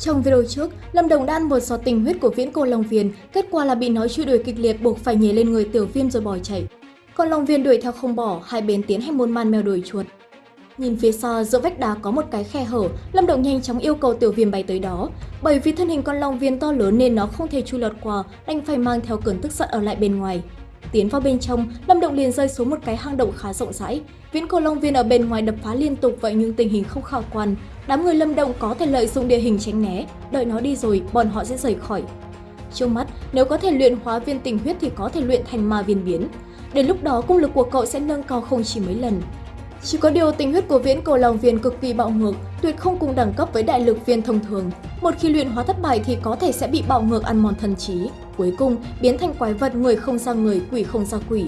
Trong video trước, Lâm Đồng đã ăn một giọt tình huyết của viễn cô Long Viên, kết quả là bị nó truy đuổi kịch liệt buộc phải nhảy lên người tiểu viêm rồi bỏ chạy. Còn Long Viên đuổi theo không bỏ, hai bên tiến hành môn man mèo đuổi chuột. Nhìn phía xa giữa vách đá có một cái khe hở, Lâm Động nhanh chóng yêu cầu tiểu viêm bay tới đó. Bởi vì thân hình con Long Viên to lớn nên nó không thể chui lọt qua, đành phải mang theo cơn tức giận ở lại bên ngoài. Tiến vào bên trong, Lâm Động liền rơi xuống một cái hang động khá rộng rãi. Viễn cổ Long Viên ở bên ngoài đập phá liên tục vậy nhưng tình hình không khả quan. Đám người Lâm Động có thể lợi dụng địa hình tránh né, đợi nó đi rồi, bọn họ sẽ rời khỏi. Trước mắt, nếu có thể luyện hóa viên tình huyết thì có thể luyện thành ma viên biến. Đến lúc đó, công lực của cậu sẽ nâng cao không chỉ mấy lần. Chỉ có điều tình huyết của viễn cổ lòng viên cực kỳ bạo ngược, tuyệt không cùng đẳng cấp với đại lực viên thông thường. Một khi luyện hóa thất bại thì có thể sẽ bị bạo ngược ăn mòn thần trí. Cuối cùng, biến thành quái vật người không ra người, quỷ không ra quỷ.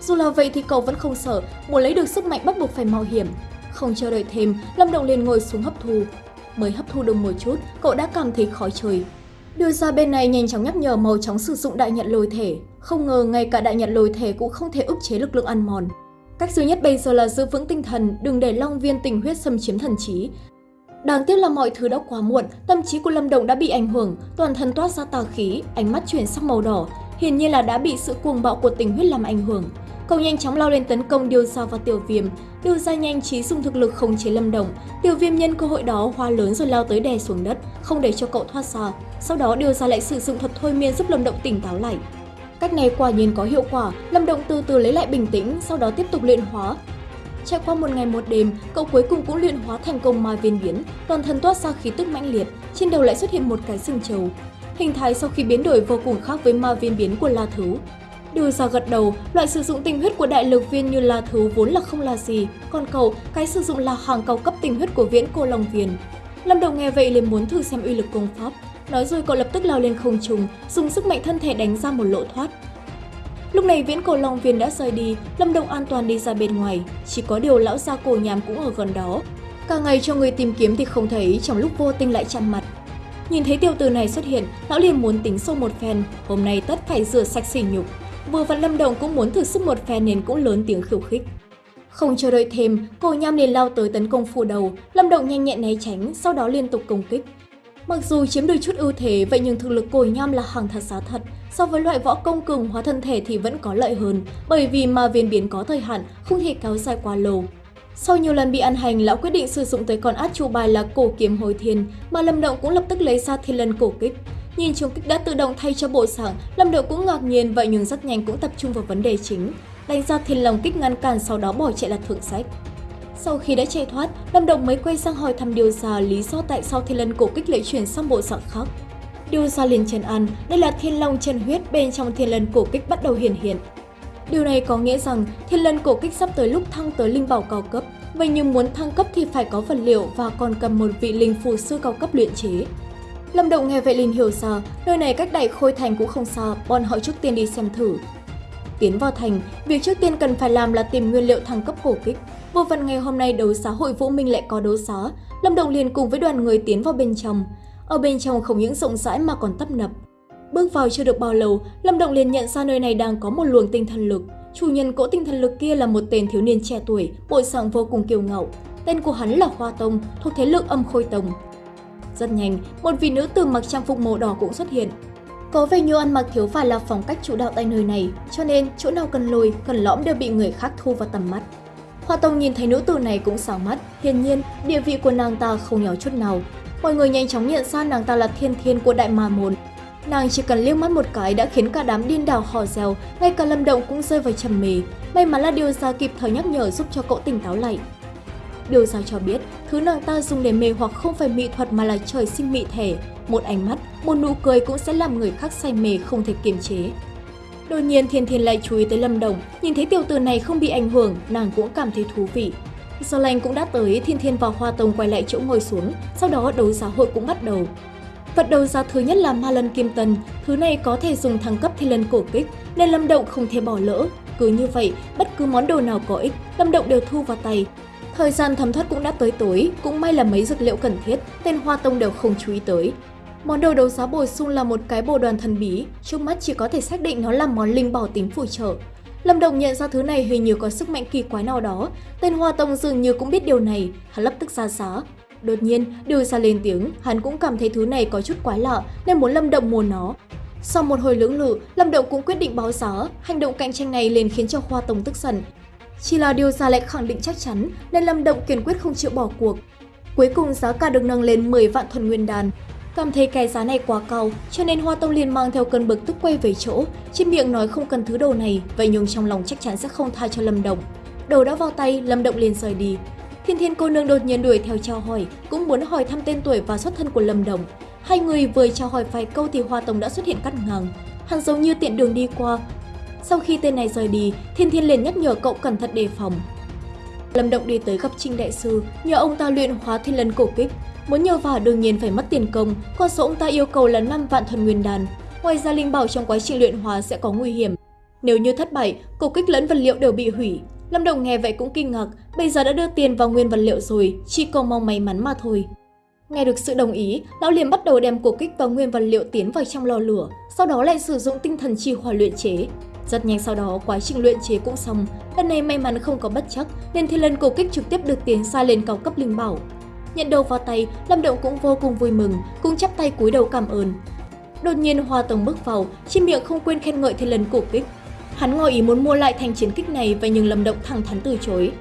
Dù là vậy thì cậu vẫn không sợ, muốn lấy được sức mạnh bắt buộc phải mạo hiểm. Không chờ đợi thêm, Lâm Động liền ngồi xuống hấp thu. Mới hấp thu được một chút, cậu đã cảm thấy khó trời. Đưa ra bên này nhanh chóng nhắc nhở màu chóng sử dụng đại nhận lôi thể. Không ngờ ngay cả đại nhận lôi thể cũng không thể ức chế lực lượng ăn mòn. Cách duy nhất bây giờ là giữ vững tinh thần, đừng để long viên tình huyết xâm chiếm thần trí. Đáng tiếc là mọi thứ đã quá muộn, tâm trí của Lâm Động đã bị ảnh hưởng, toàn thân toát ra tà khí, ánh mắt chuyển sang màu đỏ, hiển nhiên là đã bị sự cuồng bạo của tình huyết làm ảnh hưởng. Cậu nhanh chóng lao lên tấn công Điêu Gia và Tiểu Viêm, Điêu Gia nhanh trí dùng thực lực khống chế Lâm Động, Tiểu Viêm nhân cơ hội đó hoa lớn rồi lao tới đè xuống đất, không để cho cậu thoát ra. Sau đó Điêu Gia lại sử dụng thuật thôi miên giúp Lâm Động tỉnh táo lại. Cách này quả nhiên có hiệu quả, Lâm Động từ từ lấy lại bình tĩnh, sau đó tiếp tục luyện hóa. Trải qua một ngày một đêm, cậu cuối cùng cũng luyện hóa thành công ma viên biến, toàn thân toát ra khí tức mãnh liệt, trên đầu lại xuất hiện một cái sừng trầu. Hình thái sau khi biến đổi vô cùng khác với ma viên biến của La Thú. Đưa ra gật đầu, loại sử dụng tinh huyết của đại lực viên như La Thú vốn là không là gì, còn cậu, cái sử dụng là hàng cao cấp tinh huyết của viễn cô Long viền Lâm Đồng nghe vậy liền muốn thử xem uy lực công pháp, Nói rồi cậu lập tức lao lên không trung, dùng sức mạnh thân thể đánh ra một lỗ thoát. Lúc này viễn cổ Long Viên đã rời đi, Lâm Đông an toàn đi ra bên ngoài, chỉ có điều lão gia cổ nhàm cũng ở gần đó. Cả ngày cho người tìm kiếm thì không thấy, trong lúc vô tình lại chạm mặt. Nhìn thấy tiêu tử này xuất hiện, lão liền muốn tính sâu một phen, hôm nay tất phải rửa sạch sỉ nhục. Vừa vặn Lâm Đồng cũng muốn thử sức một phen nên cũng lớn tiếng khiêu khích. Không chờ đợi thêm, cổ nham liền lao tới tấn công phủ đầu, Lâm Động nhanh nhẹn né tránh, sau đó liên tục công kích. Mặc dù chiếm được chút ưu thế, vậy nhưng thực lực cồi nham là hàng thật giá thật. So với loại võ công cường hóa thân thể thì vẫn có lợi hơn, bởi vì mà viên biến có thời hạn, không thể kéo dài quá lâu. Sau nhiều lần bị ăn hành, lão quyết định sử dụng tới con át chủ bài là cổ kiếm hồi thiên, mà Lâm Động cũng lập tức lấy ra thiên lân cổ kích. Nhìn chung kích đã tự động thay cho bộ sảng, Lâm Động cũng ngạc nhiên vậy nhưng rất nhanh cũng tập trung vào vấn đề chính. Đánh ra thiên lòng kích ngăn cản sau đó bỏ chạy là thượng sách. Sau khi đã chạy thoát, Lâm Đồng mới quay sang hỏi thăm Điều Gia lý do tại sao thiên lân cổ kích lại chuyển sang bộ dạng khác. Điều Gia liền trần ăn, đây là thiên long chân huyết bên trong thiên lân cổ kích bắt đầu hiển hiện. Điều này có nghĩa rằng thiên lân cổ kích sắp tới lúc thăng tới linh bảo cao cấp, vậy nhưng muốn thăng cấp thì phải có vật liệu và còn cần một vị linh phù sư cao cấp luyện chế. Lâm Động nghe vậy liền hiểu ra, nơi này cách đại khôi thành cũng không xa, bọn họ trước tiên đi xem thử. Tiến vào thành, việc trước tiên cần phải làm là tìm nguyên liệu thăng cấp cổ kích. Vô phần ngày hôm nay đấu xá hội Vũ Minh lại có đấu xá, Lâm Động liền cùng với đoàn người tiến vào bên trong. Ở bên trong không những rộng rãi mà còn tấp nập. Bước vào chưa được bao lâu, Lâm Động liền nhận ra nơi này đang có một luồng tinh thần lực. Chủ nhân cỗ tinh thần lực kia là một tên thiếu niên trẻ tuổi, bộ dạng vô cùng kiêu ngạo. Tên của hắn là Hoa Tông, thuộc thế lực âm khôi tông. Rất nhanh, một vị nữ tử mặc trang phục màu đỏ cũng xuất hiện. Có vẻ như ăn mặc thiếu phải là phong cách chủ đạo tại nơi này, cho nên chỗ nào cần lồi, cần lõm đều bị người khác thu vào tầm mắt. Hoa Tông nhìn thấy nữ tử này cũng sáng mắt, hiển nhiên địa vị của nàng ta không nhỏ chút nào. Mọi người nhanh chóng nhận ra nàng ta là thiên thiên của đại ma môn. Nàng chỉ cần liếc mắt một cái đã khiến cả đám điên đảo hò reo, ngay cả Lâm Động cũng rơi vào trầm mê. May mắn là điều gia kịp thời nhắc nhở giúp cho cậu tỉnh táo lại. Điều gia cho biết, thứ nàng ta dùng để mê hoặc không phải mỹ thuật mà là trời sinh mỹ thể. Một ánh mắt, một nụ cười cũng sẽ làm người khác say mê không thể kiềm chế. Đột nhiên Thiên Thiên lại chú ý tới Lâm Đồng, nhìn thấy tiểu tử này không bị ảnh hưởng, nàng cũng cảm thấy thú vị. Do lành cũng đã tới, Thiên Thiên và Hoa Tông quay lại chỗ ngồi xuống, sau đó đấu giá hội cũng bắt đầu. Vật đấu giá thứ nhất là Ma Lân Kim Tần, thứ này có thể dùng thăng cấp thiên lân cổ kích, nên Lâm Động không thể bỏ lỡ. Cứ như vậy, bất cứ món đồ nào có ích, Lâm Động đều thu vào tay. Thời gian thấm thoát cũng đã tới tối, cũng may là mấy dược liệu cần thiết, tên Hoa Tông đều không chú ý tới. Món đồ đấu giá bổ sung là một cái bồ đoàn thần bí, trước mắt chỉ có thể xác định nó là món linh bảo tính phù trợ. Lâm Đồng nhận ra thứ này hình như có sức mạnh kỳ quái nào đó, tên Hoa Tông dường như cũng biết điều này, hắn lập tức ra giá. Đột nhiên, Điều ra lên tiếng, hắn cũng cảm thấy thứ này có chút quái lạ nên muốn Lâm Động mua nó. Sau một hồi lưỡng lự, Lâm Động cũng quyết định báo giá, hành động cạnh tranh này liền khiến cho Hoa Tông tức giận. Chỉ là Điều ra lại khẳng định chắc chắn nên Lâm Động kiên quyết không chịu bỏ cuộc. Cuối cùng giá cả được nâng lên 10 vạn thuần nguyên đàn. Cảm thấy cái giá này quá cao, cho nên Hoa Tông liền mang theo cơn bực tức quay về chỗ, trên miệng nói không cần thứ đồ này, vậy nhưng trong lòng chắc chắn sẽ không tha cho Lâm Động. Đồ đã vào tay, Lâm Động liền rời đi. Thiên Thiên cô nương đột nhiên đuổi theo chào hỏi, cũng muốn hỏi thăm tên tuổi và xuất thân của Lâm Động. Hai người vừa chào hỏi vài câu thì Hoa Tông đã xuất hiện cắt ngang. Hắn giống như tiện đường đi qua. Sau khi tên này rời đi, Thiên Thiên liền nhắc nhở cậu cẩn thận đề phòng. Lâm Động đi tới gặp Trinh Đại Sư, nhờ ông ta luyện hóa thiên lân cổ kích. Muốn nhờ vào đương nhiên phải mất tiền công, con số ông ta yêu cầu là 5 vạn thuần nguyên đàn. Ngoài ra linh bảo trong quá trình luyện hóa sẽ có nguy hiểm. Nếu như thất bại, cổ kích lẫn vật liệu đều bị hủy. Lâm động nghe vậy cũng kinh ngạc, bây giờ đã đưa tiền vào nguyên vật liệu rồi, chỉ cầu mong may mắn mà thôi. Nghe được sự đồng ý, lão liền bắt đầu đem cổ kích và nguyên vật liệu tiến vào trong lò lửa, sau đó lại sử dụng tinh thần chi hỏa luyện chế. Rất nhanh sau đó, quá trình luyện chế cũng xong. Lần này may mắn không có bất chắc, nên thiên lân cổ kích trực tiếp được tiến xa lên cao cấp linh bảo. Nhận đầu vào tay, Lâm Động cũng vô cùng vui mừng, cũng chắp tay cúi đầu cảm ơn. Đột nhiên Hoa Tông bước vào, trên miệng không quên khen ngợi thiên lân cổ kích. Hắn ngỏ ý muốn mua lại thành chiến kích này và nhưng Lâm Động thẳng thắn từ chối.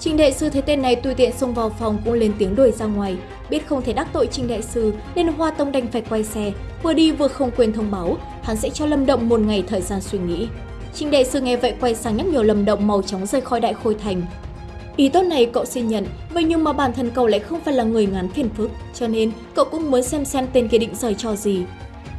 Trình Đại Sư thấy tên này tùy tiện xông vào phòng cũng lên tiếng đuổi ra ngoài. Biết không thể đắc tội Trình Đại Sư nên Hoa Tông đành phải quay xe, vừa đi vừa không quên thông báo, hắn sẽ cho Lâm Động một ngày thời gian suy nghĩ. Trình Đại Sư nghe vậy quay sang nhắc nhở Lâm Động màu chóng rời khỏi Đại Khôi Thành. Ý tốt này cậu xin nhận, vậy nhưng mà bản thân cậu lại không phải là người ngán phiền phức, cho nên cậu cũng muốn xem xem tên kia định rời cho gì.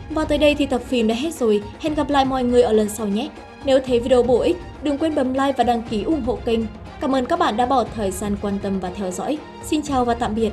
Và tới đây thì tập phim đã hết rồi, hẹn gặp lại mọi người ở lần sau nhé! Nếu thấy video bổ ích, đừng quên bấm like và đăng ký ủng hộ kênh. Cảm ơn các bạn đã bỏ thời gian quan tâm và theo dõi. Xin chào và tạm biệt!